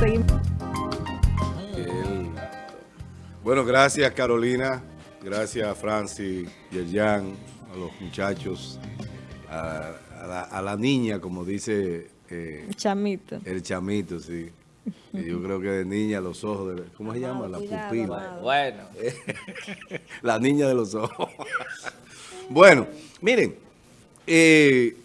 seguimos. Bueno, gracias Carolina, gracias Francis y el Jan, a los muchachos, a, la, niña, como dice... Eh, chamito. El chamito, sí. yo creo que de niña los ojos, de, ¿cómo se llama? La pupila. Bueno. la niña de los ojos. bueno, miren, eh,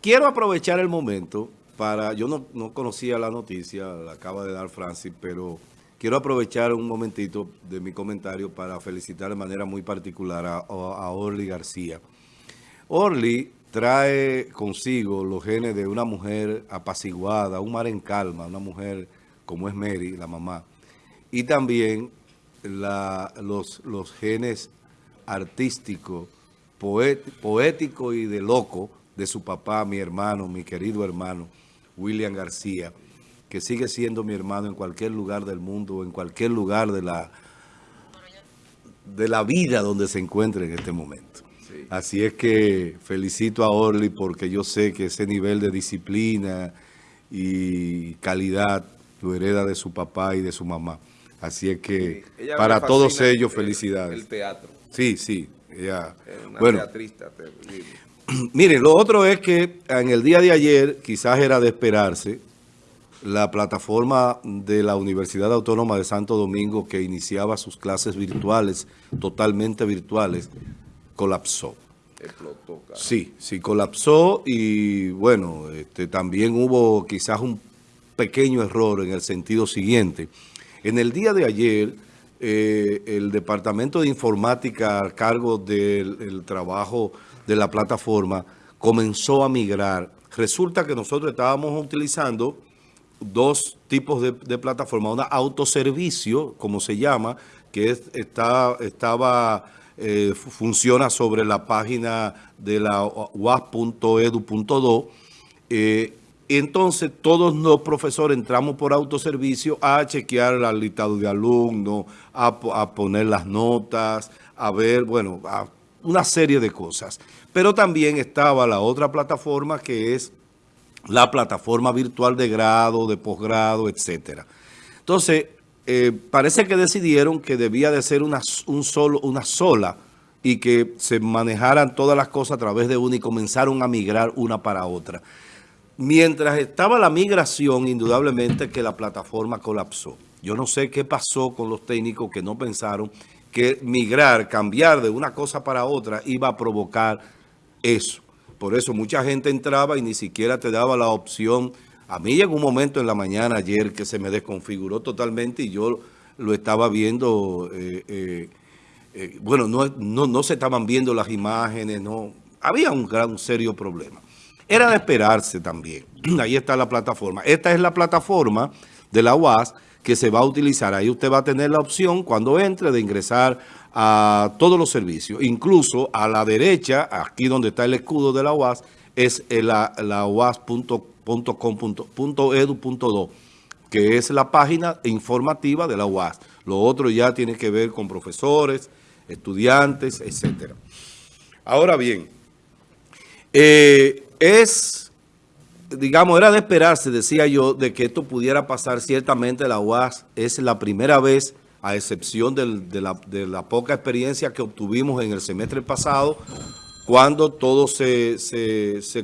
quiero aprovechar el momento para, yo no, no conocía la noticia, la acaba de dar Francis, pero quiero aprovechar un momentito de mi comentario para felicitar de manera muy particular a, a Orly García. Orly trae consigo los genes de una mujer apaciguada, un mar en calma, una mujer como es Mary, la mamá, y también los, los genes artísticos, poéticos y de loco de su papá, mi hermano, mi querido hermano, William García, que sigue siendo mi hermano en cualquier lugar del mundo, en cualquier lugar de la, de la vida donde se encuentre en este momento. Así es que felicito a Orly porque yo sé que ese nivel de disciplina y calidad lo hereda de su papá y de su mamá. Así es que para todos ellos felicidades. El teatro. Sí, sí. Ella, una bueno, teatrista Miren, lo otro es que en el día de ayer, quizás era de esperarse, la plataforma de la Universidad Autónoma de Santo Domingo que iniciaba sus clases virtuales, totalmente virtuales, colapsó. Explotó, Sí, sí, colapsó y bueno, este, también hubo quizás un pequeño error en el sentido siguiente. En el día de ayer, eh, el Departamento de Informática a cargo del trabajo de la plataforma comenzó a migrar. Resulta que nosotros estábamos utilizando dos tipos de, plataforma, una autoservicio, como se llama, que está, estaba, eh, funciona sobre la página de la uas.edu.do, entonces todos los profesores entramos por autoservicio a chequear el listado de alumnos, a, poner las notas, a ver, bueno, a una serie de cosas. Pero también estaba la otra plataforma que es la plataforma virtual de grado, de posgrado, etcétera. Entonces, eh, parece que decidieron que debía de ser una, una sola y que se manejaran todas las cosas a través de una y comenzaron a migrar una para otra. Mientras estaba la migración, indudablemente que la plataforma colapsó. Yo no sé qué pasó con los técnicos que no pensaron que migrar, cambiar de una cosa para otra iba a provocar eso. Por eso mucha gente entraba y ni siquiera te daba la opción. A mí llegó un momento en la mañana ayer que se me desconfiguró totalmente y yo lo estaba viendo, eh, eh, eh, bueno, no, no, se estaban viendo las imágenes, no, había un gran, serio problema. Era de esperarse también. Ahí está la plataforma. Esta es la plataforma de la UAS que se va a utilizar. Ahí usted va a tener la opción cuando entre de ingresar a todos los servicios. Incluso a la derecha, aquí donde está el escudo de la UAS, es la, la uas.com.edu.do, que es la página informativa de la UAS. Lo otro ya tiene que ver con profesores, estudiantes, etcétera. Ahora bien, eh, es, digamos, era de esperarse, decía yo, de que esto pudiera pasar. Ciertamente la UAS es la primera vez a excepción de, la, poca experiencia que obtuvimos en el semestre pasado, cuando todo se,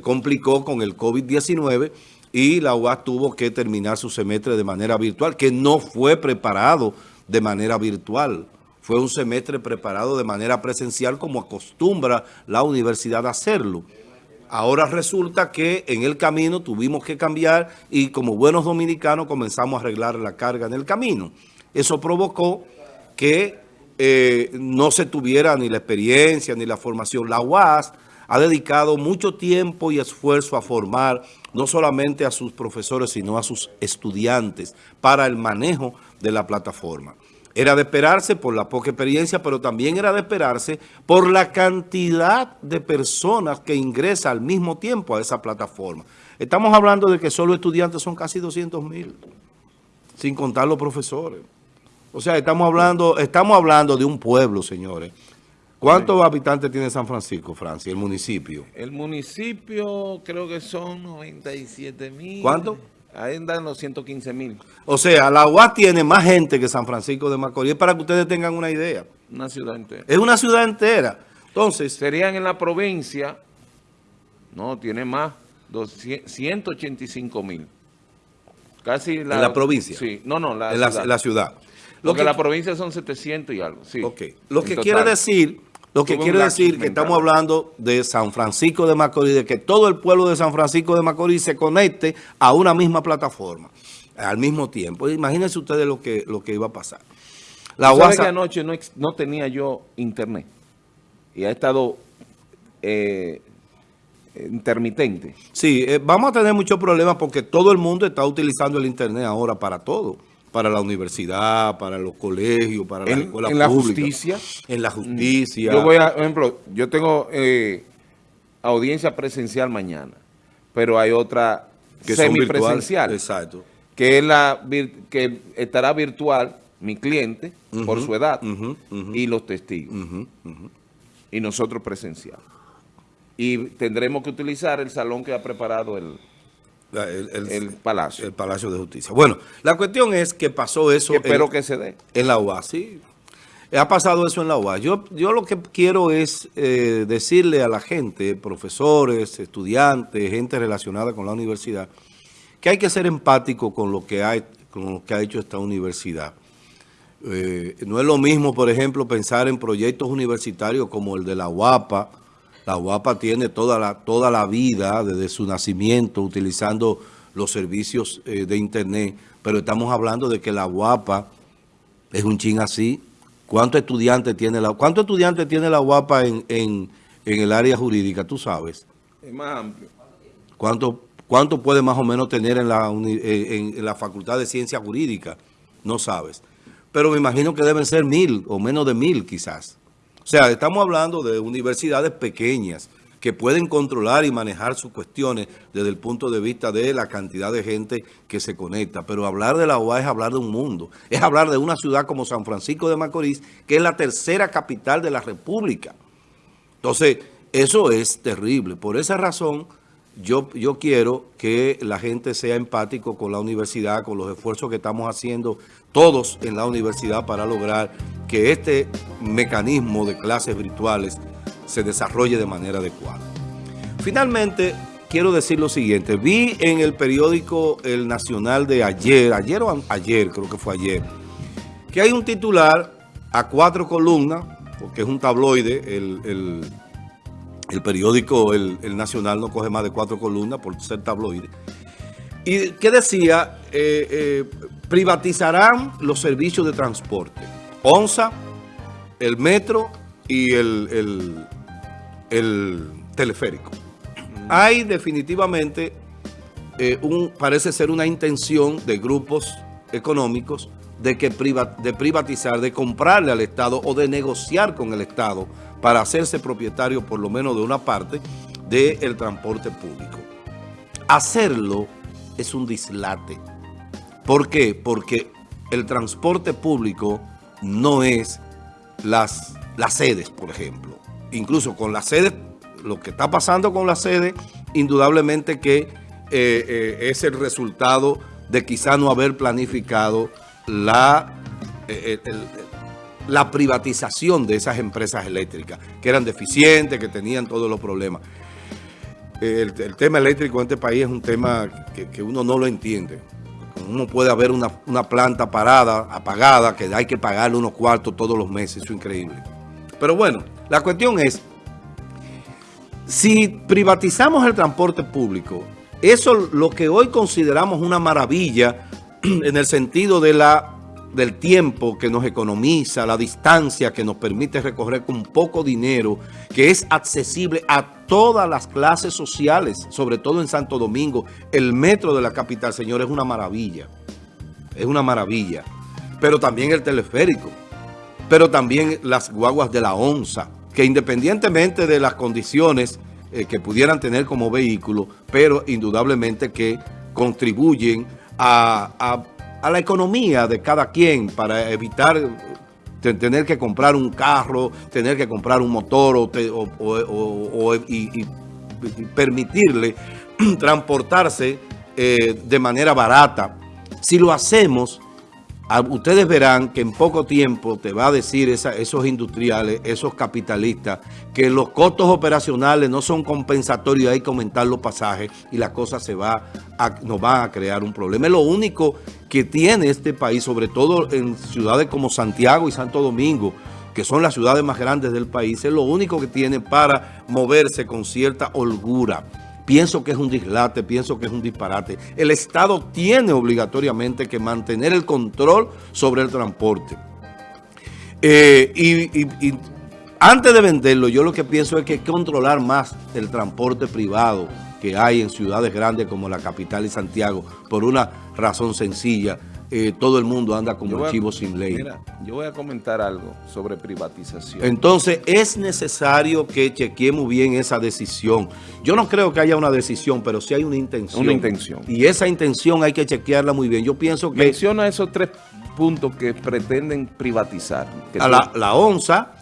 complicó con el COVID-19 y la UAS tuvo que terminar su semestre de manera virtual, que no fue preparado de manera virtual. Fue un semestre preparado de manera presencial como acostumbra la universidad a hacerlo. Ahora resulta que en el camino tuvimos que cambiar y como buenos dominicanos comenzamos a arreglar la carga en el camino. Eso provocó que eh, no se tuviera ni la experiencia ni la formación. La UAS ha dedicado mucho tiempo y esfuerzo a formar no solamente a sus profesores, sino a sus estudiantes para el manejo de la plataforma. Era de esperarse por la poca experiencia, pero también era de esperarse por la cantidad de personas que ingresan al mismo tiempo a esa plataforma. Estamos hablando de que solo estudiantes son casi 200 mil, sin contar los profesores. O sea, estamos hablando, estamos hablando de un pueblo, señores. ¿Cuántos habitantes tiene San Francisco, Francia, el municipio? El municipio creo que son 97 mil. ¿Cuánto? Ahí andan los 115 mil. O sea, la UAS tiene más gente que San Francisco de Macorís, para que ustedes tengan una idea. Una ciudad entera. Es una ciudad entera. Entonces, Serían en la provincia, no, tiene más, 200, 185 mil. Casi la... ¿En la provincia? Sí, no, no, la en la, ciudad. la ciudad. Lo Porque que, la provincia son 700 y algo, sí. ok. Lo que total. quiere decir, lo que lapsus decir que mental. estamos hablando de San Francisco de Macorís, de que todo el pueblo de San Francisco de Macorís se conecte a una misma plataforma al mismo tiempo. Imagínense ustedes lo que, lo que iba a pasar. La ¿Tú sabes UAS que anoche no tenía yo internet? Y ha estado eh, intermitente. Sí, eh, vamos a tener muchos problemas porque todo el mundo está utilizando el Internet ahora para todo. Para la universidad, para los colegios, para la En, escuela en la pública. justicia, En la justicia. yo voy a, por ejemplo, yo tengo eh, audiencia presencial mañana, pero hay otra que semipresencial. Exacto. que es la que estará virtual mi cliente por su edad y los testigos y nosotros presencial. Y tendremos que utilizar el salón que ha preparado el, el, el- el Palacio. el Palacio de Justicia. Bueno, la cuestión es que pasó eso que espero en, que se dé. en la UAS. Sí, ha pasado eso en la UAS. Yo, yo lo que quiero es eh, decirle a la gente, profesores, estudiantes, gente relacionada con la universidad, que hay que ser empático con lo que, hay, con lo que ha hecho esta universidad. Eh, no es lo mismo, por ejemplo, pensar en proyectos universitarios como el de la UAPA. La UAPA tiene toda la, toda la vida desde su nacimiento utilizando los servicios eh, de Internet, pero estamos hablando de que la UAPA es un chin así. ¿Cuántos estudiantes tiene la, cuántos estudiantes tiene la UAPA en, en, en el área jurídica? Tú sabes. Es más amplio. ¿Cuánto, cuánto puede más o menos tener en la, eh, en, en la Facultad de Ciencia Jurídica? No sabes. Pero me imagino que deben ser mil o menos de mil quizás. O sea, estamos hablando de universidades pequeñas que pueden controlar y manejar sus cuestiones desde el punto de vista de la cantidad de gente que se conecta. Pero hablar de la UA es hablar de un mundo. Es hablar de una ciudad como San Francisco de Macorís, que es la tercera capital de la República. Entonces, eso es terrible. Por esa razón, yo, yo quiero que la gente sea empático con la universidad, con los esfuerzos que estamos haciendo todos en la universidad para lograr que este mecanismo de clases virtuales se desarrolle de manera adecuada. Finalmente, quiero decir lo siguiente. Vi en el periódico El Nacional de ayer, ayer o ayer, creo que fue ayer, que hay un titular a cuatro columnas, porque es un tabloide, el, el- el periódico el, el Nacional no coge más de cuatro columnas por ser tabloide, y que decía, eh, eh, privatizarán los servicios de transporte, ONSA, el metro y el, el- el teleférico. Hay definitivamente eh, un, parece ser una intención de grupos económicos de, que priva- de privatizar, de comprarle al Estado o de negociar con el Estado para hacerse propietario por lo menos de una parte del transporte público. Hacerlo es un dislate. ¿Por qué? Porque el transporte público no es las, las sedes, por ejemplo. Incluso con las sedes, lo que está pasando con las sedes, indudablemente que eh, eh, es el resultado de quizá no haber planificado la, eh, la privatización de esas empresas eléctricas, que eran deficientes, que tenían todos los problemas. El, tema eléctrico en este país es un tema que, que uno no lo entiende. Uno puede haber una, una planta parada, apagada, que hay que pagarle unos cuartos todos los meses, eso es increíble. Pero bueno, la cuestión es, si privatizamos el transporte público, eso lo que hoy consideramos una maravilla en el sentido de la, del tiempo que nos economiza, la distancia que nos permite recorrer con poco dinero, que es accesible a todas las clases sociales, sobre todo en Santo Domingo. El metro de la capital, señor, es una maravilla. Es una maravilla. Pero también el teleférico. Pero también las guaguas de la onza, que independientemente de las condiciones eh, que pudieran tener como vehículo, pero indudablemente que contribuyen a, a- a la economía de cada quien para evitar te- tener que comprar un carro, tener que comprar un motor o, y permitirle transportarse eh, de manera barata. Si lo hacemos, ustedes verán que en poco tiempo te va a decir esos industriales, esos capitalistas, que los costos operacionales no son compensatorios, hay que aumentar los pasajes y la cosa se va nos va a crear un problema. Es lo único que tiene este país, sobre todo en ciudades como Santiago y Santo Domingo, que son las ciudades más grandes del país, es lo único que tiene para moverse con cierta holgura. Pienso que es un dislate, pienso que es un disparate. El Estado tiene obligatoriamente que mantener el control sobre el transporte. Eh, y, y- y antes de venderlo, yo lo que pienso es que hay que controlar más el transporte privado que hay en ciudades grandes como la capital y Santiago, por una razón sencilla. Eh, todo el mundo anda como voy a- chivo sin ley. Mira, yo voy a comentar algo sobre privatización. Entonces, es necesario que chequeemos bien esa decisión. Yo no creo que haya una decisión, pero sí hay una intención. Una intención. Y esa intención hay que chequearla muy bien. Yo pienso que Menciona esos tres puntos que pretenden privatizar. que a tú- la, la onza,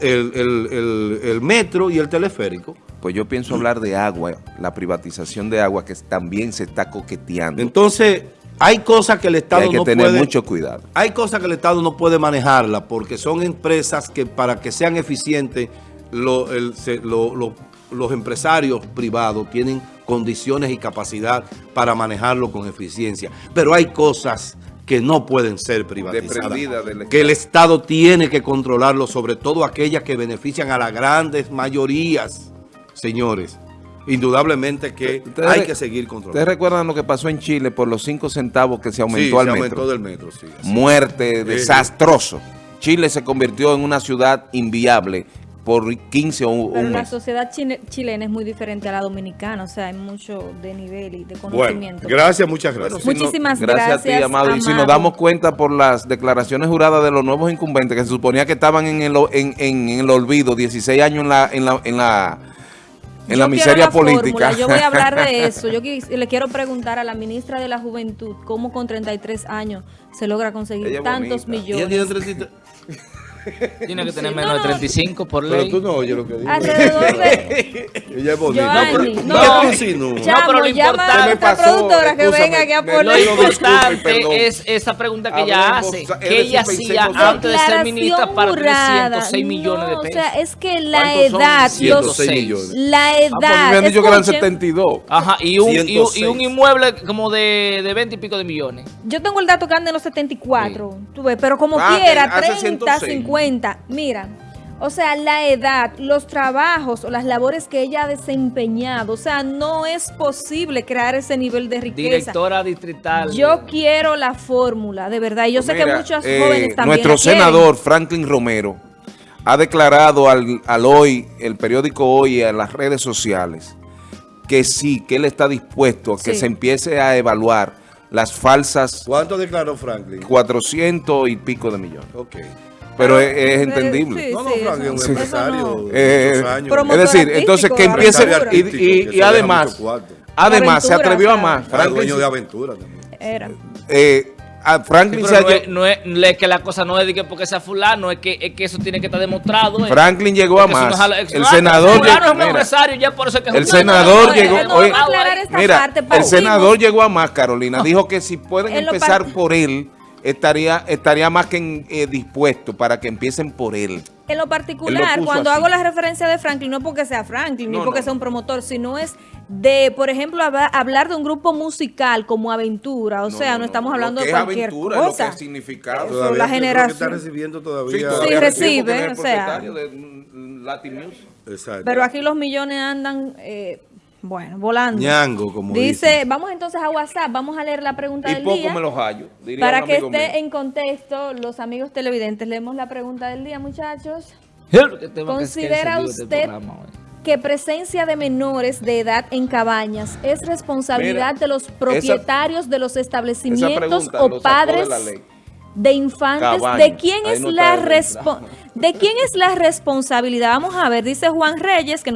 el, el- el- el metro y el teleférico. Pues yo pienso hablar de agua, la privatización de agua que también se está coqueteando. Entonces, hay cosas que el Estado hay que no tener puede... mucho cuidado. Hay cosas que el Estado no puede manejarla porque son empresas que para que sean eficientes lo- el- se- lo- lo- los empresarios privados tienen condiciones y capacidad para manejarlo con eficiencia. Pero hay cosas que no pueden ser privatizadas. Que el Estado tiene que controlarlo, sobre todo aquellas que benefician a las grandes mayorías, señores. Indudablemente que Ustedes hay que seguir ¿Ustedes controlando. recuerdan lo que pasó en Chile por los cinco centavos que se aumentó Sí, al se metro? aumentó del metro, sí. así. Muerte, desastroso. Chile se convirtió en una ciudad inviable por 15 o un Pero la mes. sociedad chile- chilena es muy diferente a la dominicana, o sea, hay mucho de nivel y de Bueno, conocimiento. gracias, muchas gracias. Si no- Muchísimas gracias. a ti, gracias, Amado. Y si nos damos cuenta por las declaraciones juradas de los nuevos incumbentes, que se suponía que estaban en el, en, en- en el olvido, 16 años en la, en la, en la, en la Yo quiero miseria la política. fórmula, Yo voy a hablar de eso. Yo le quiero preguntar a la ministra de la Juventud cómo con 33 años se logra conseguir Ella tantos bonita. Ella tiene millones. 33. Tiene que tener Sí, menos no, de no. 35 por Pero ley. tú no oyes lo que digo. Alrededor de... Ella es bonita. Joanny, ¿Qué no. tú insinúas? Llamo, pero lo llama importante- a me nuestra pasó, productora que venga aquí a me- poner... Lo importante es esa pregunta que ella hace, que ella hacía antes de ser ministra para jurada. 306 millones de No, pesos. O sea, es que la edad, los, 106 millones. la Ah, pues me edad, habían dicho que eran escuchen, 72. Ajá, y un, y, un, y un 106. inmueble como de, de 20 y pico de millones. yo tengo el dato que anda en los 74, tú ves, pero como Ah, quiera, que hace 30, 106. 50, mira, o sea, la edad, los trabajos o las labores que ella ha desempeñado, o sea, no es posible crear ese nivel de riqueza. Directora distrital. Yo quiero la fórmula, de verdad, y yo sé que muchos eh, jóvenes también Nuestro senador Franklin Romero ha declarado al, al hoy, el periódico Hoy, y a las redes sociales, que sí, que él está dispuesto a que Sí. se empiece a evaluar las falsas ¿Cuánto declaró Franklin? 400 y pico de millones. Ok. Pero es, es entendible. sí, No, no, sí, Franklin es un eso empresario. Eh, años. Es decir, entonces que empiece, y, además, además se atrevió a más. Era Franklin, dueño de aventura también. Era. eh, a Sí, Franklin se pero no es, no es- no es que la cosa no es de que porque sea fulano, es que, es que eso tiene que estar demostrado. eh. Franklin llegó a no más. El Ah, senador llegó- es un mira, empresario, ya por eso es que es El senador llegó- oye, Mira, parte. el senador llegó a más, Carolina. Dijo que si pueden empezar por él, estaría estaría más que en- eh, dispuesto para que empiecen por él. En lo particular, lo cuando así. hago la referencia de Franklin, no es porque sea Franklin, No, ni porque no, sea un promotor, sino es de, por ejemplo, hablar de un grupo musical como Aventura. O sea, no, estamos hablando lo que de es cualquier aventura, lo que cosa. es significado. Eso, Todavía la creo que generación. está recibiendo todavía. Sí, recibe, es o sea. de mm, Latin Music. Exacto. Pero aquí los millones andan, eh, bueno, volando. Ñango, como Dice, dicen. vamos entonces a WhatsApp, vamos a leer la pregunta Y del poco día. me los hallo. diría Para que esté mío. en contexto, los amigos televidentes, leemos la pregunta del día, muchachos. Que- ¿Considera este usted que presencia de menores de edad en cabañas es responsabilidad Mira, de los propietarios de los establecimientos pregunta o padres de infantes? ¿De quién es no la de quién es la responsabilidad? Vamos a ver, dice Juan Reyes que